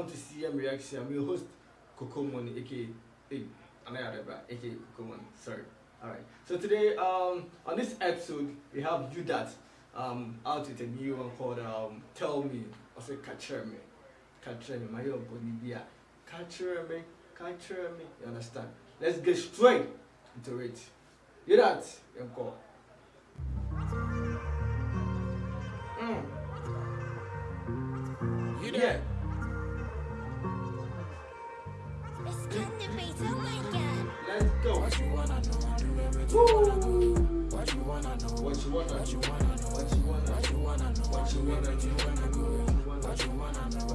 welcome to CM Reaction. I'm your host, Coco Money, aka Anayadebra, aka Coco Money. Sorry. Alright. So today, um, on this episode, we have you that um out with a new one called um Tell Me. I say Catcher Me. Catcher Me. My own Bolivia. Catcher Me. Catcher Me. You understand? Let's get straight into it. You that? Encore. Mm. You Yeah. there? It's Everything you wanna go. What you wanna know? What you wanna know? What you wanna know? What you wanna What know? What you wanna know? What you wanna What know?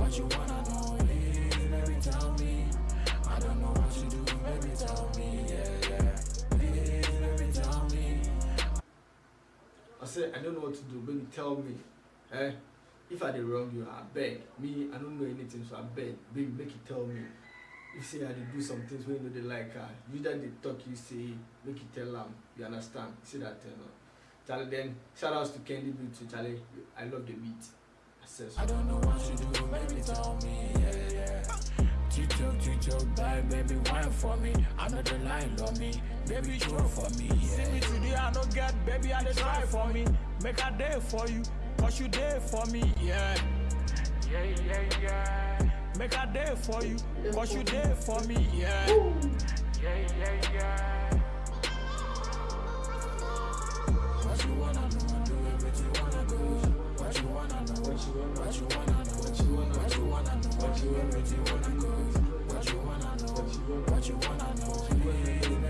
What you wanna What know? Please, baby, tell me. I don't know what you do. Baby, tell me. Yeah, yeah. Please, baby, tell me. I said, I don't know what to do. Baby, tell me. Eh? If I did wrong you, I beg. Me, I don't know anything, so I beg. Baby, make you tell me. If say I did do some things when you know they like her, you that they talk, you say, make you tell them. You understand? You see that, you know. Charlie, then shout outs to Candy Beat to Charlie. I love the beat. I said so. I don't know what you do, baby, tell me, yeah, yeah. Tito, Tito, bye, baby, wine for me. I know the line love me, baby, show for me, yeah. See me today, I no get, baby, I dey try for me. Make a day for you, cause you there for me, yeah. Yeah, yeah, yeah. Make a day for you, cause you there for me, yeah. Yeah, yeah, yeah. What you wanna know, do everything you wanna go. What you wanna know, What you wanna what you wanna know, What you wanna what you wanna know, What you everything you wanna go. What you wanna know, What you wanna what you wanna know,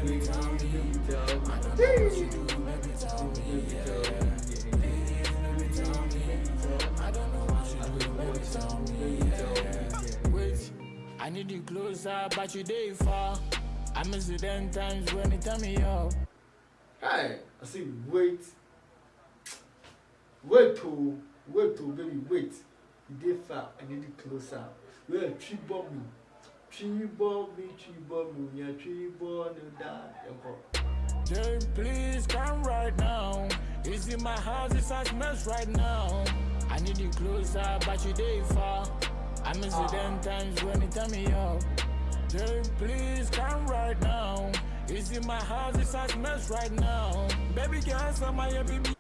baby, tell me. I don't know what you do, I need you closer, but you day far. I miss you ten times when you turn me up. Hey, I say wait. Wait to wait to baby wait. You dey far, I need it closer. Well, tree bomb me. Tree bomb me, tree bomb me, yeah, tree bomb die. Yanko. Jay, please come right now. You see my house it's a mess right now. I need you closer, but you day far. I miss you them times when you turn me up. Jay, please come right now. You see my house is a mess right now. Baby girl, some my baby.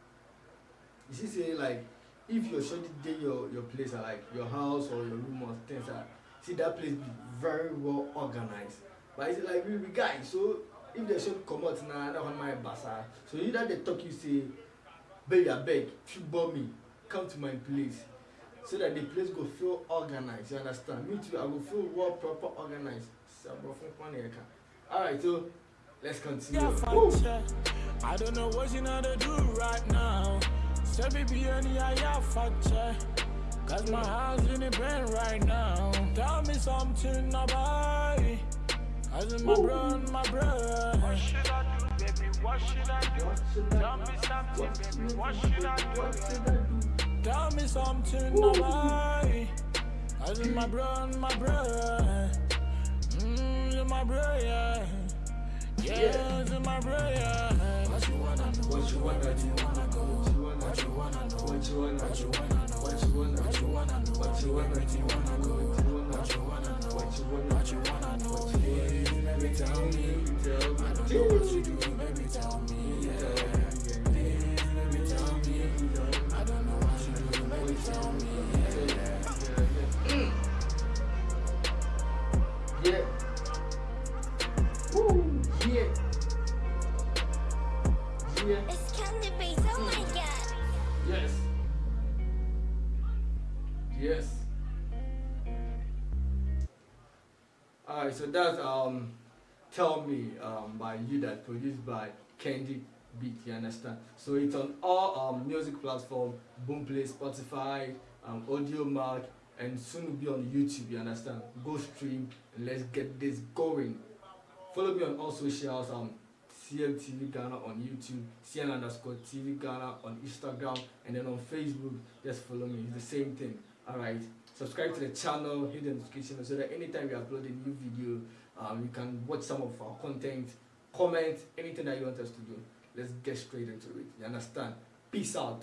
You see say like if your shorty dey your your place or like your house or your room or things like see that place be very well organized. But it's like we be guys so if the shorty comot na that one my basa. So you that dey talk you say baby abeg treatment me come to my place so that the place go feel organized you understand me too i go feel well proper organized sabrofun kwani eka alright so let's continue. Woo. I don't know what you know to do right now. So baby, any yeah, factor. Cause my house in the brain right now. Tell me something about it. Cause it's my bro, my bro. What should I do, baby? What should I do? What should I Tell me something, baby. What should? I do? Tell me something about. Cause it's my bro, my bro. Mmm, it's my bro, yeah. Yeah, it's my bro, yeah. What you wanna know? What you wanna do? wanna? What you wanna What you wanna know? What you wanna What you wanna know? What you wanna What you wanna know? What you wanna. What you wanna What you wanna know? What you wanna know? What you wanna Please, baby. Tell me. I don't know what you do, baby, tell me. Yeah. Woo. Yeah. Yeah. It's Candy oh my god. Yes. Yes. Alright, so that's um Tell Me um by you that produced by Candy Beat, you understand? So it's on all um music platform, Boomplay, Spotify, um Audiomack, and soon will be on YouTube, you understand? Go stream and let's get this going. Follow me on all socials, um CMTV Ghana on YouTube, CM underscore TV Ghana on Instagram, and then on Facebook, just follow me. It's the same thing. Alright. Subscribe to the channel, hit the notification so that anytime we upload a new video, um, you can watch some of our content, comment, anything that you want us to do. Let's get straight into it. You understand? Peace out.